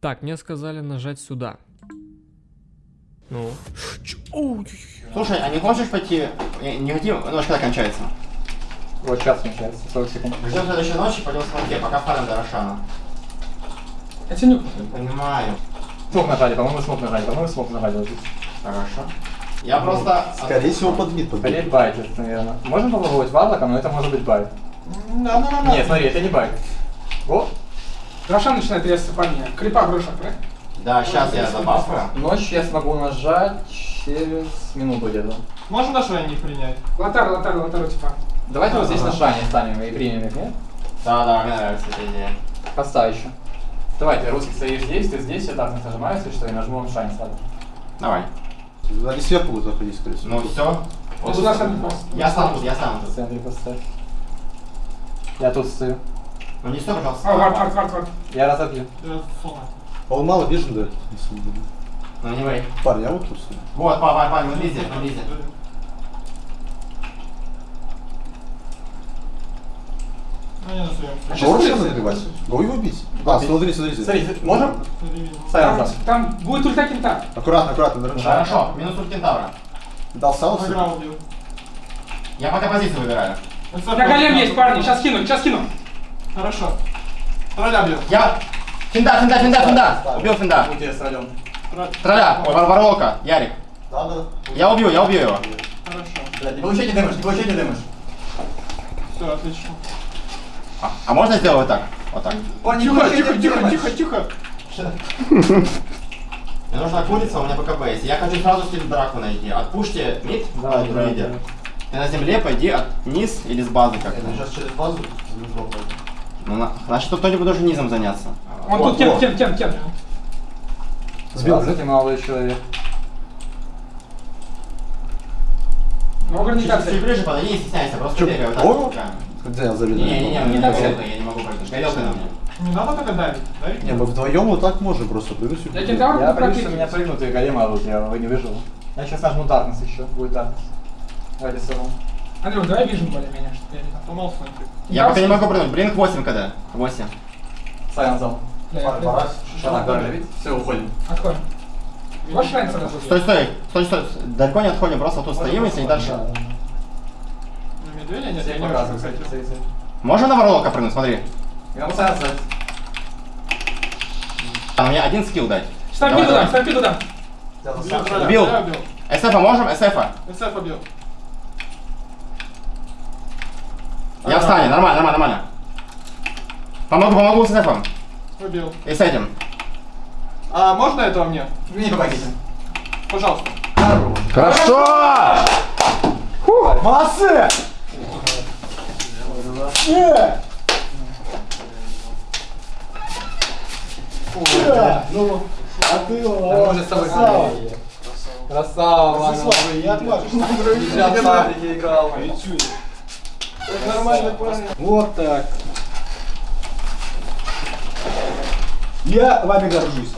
Так, мне сказали нажать сюда. Ну. Слушай, а не хочешь пойти... Не хотим, ночь когда кончается? Вот сейчас кончается, 40 секунд. Ждем следующей ночи, пойдем смотреть, пока фарм до Рошана. Я тяню. Понимаю. Смог нажали, по-моему, смог нажали, по-моему, смог нажали. вот здесь. Хорошо. Я просто... Скорее всего, под мид победит. Скорее байт, это, наверное. Можно попробовать варлоком, но это может быть байт. Да, да, да. Нет, смотри, это не байт. Вот. Рошан начинает резаться по мне. Крипа брошек, правильно? Да, сейчас я забафу. Ночь я смогу нажать через минуту где-то. Можно даже не принять? Лотар, лотар, лотар, типа. Давайте вот здесь на шане станем и примем их, нет? Да, да, мне нравится эта идея. Поставь еще. Давайте, русский стоишь здесь, ты здесь, я так нажимаю, если что, и нажму на шане сразу. Давай. Они сверху будут заходить, скорее всего. Ну все. Вот туда сам. Я сам тут, я сам В тут. центре поставь. Я тут стою. Ну не стой, пожалуйста. А, вард, вард, вард, вард. Я разобью. А он мало самом деле. Ну не вей. Парень, я вот тут стою. Вот, папа, папа, мы везде, мы везде. Ну. А Можешь его нагревать? Го его бить. А, смотри, смотри. Смотри, можем? Ставим Там, назад. там будет ульта кента. Аккуратно, аккуратно. Хорошо, минус ульт кентавра. Дал саус. Я пока позицию выбираю. У меня голем есть, парни. Сейчас кину, сейчас кину. Хорошо. Тролля бил. Я... Финда, финда, финда, финда. Убил финда. Тролля, Вар- Варлока, Ярик. Да, да. Я убью, я убью его. Хорошо. Блядь, не получайте дэмэдж, не получайте дэмэдж. Все, отлично. А, а можно сделать вот так? Вот так. О, не Тихо, тихо, тихо, дэмэдж. тихо, тихо. Мне нужна курица, у меня БКБ есть. Я хочу сразу стиль драку найти. Отпушьте мид, давай, миде. давай. Ты на земле пойди от вниз или с базы как-то. Это сейчас через базу. Ну, на- значит, кто-нибудь должен низом заняться. Он Вот, тут кен, вот. кен, кен, кен. Здравствуйте, молодой человек. Чуть, так чуть ближе подойди, не стесняйся, просто бегай вот так. руками. Где я завидую? Не-не-не, Не так горелка, я не могу пройти. Горелка на мне. Не надо тогда давить. Давить Не, мы вдвоем вот так можем просто прыгать. Я кентавр Я боюсь, что меня прыгнутые голема орут, я его не выживу. Я сейчас нажму Даркнесс еще, будет Даркнесс. Давайте самому. Андрюх, давай вижу более-менее, я видел. Сломал снайпер. Я пока не могу прыгнуть. Блинк 8 когда? 8. Сайон зал. Прыгну. Шанак, давай? Все, уходим. Отходим. Можешь раньше сразу? Стой, стой, стой, стой. Далеко не отходим, просто тут стоим, если не дальше. На медведя нет, я не вижу, кстати. Можно на Варлока прыгнуть, смотри. Я могу Сайон сзади. А, мне один скилл дать. Давай. ставь пиду дам. Убил. СФ можем? СФ. СФ убил. Я встану, нормально, нормально, нормально. Помогу, помогу с СФ. Убил. И с этим. А можно этого мне? Не помогите. Пожалуйста. Хорошо! Молодцы! Е! Е! Ну, а ты Да, тобой красава. Красава. Слава, я отважусь. Я в играл. Вот так. Я вами горжусь.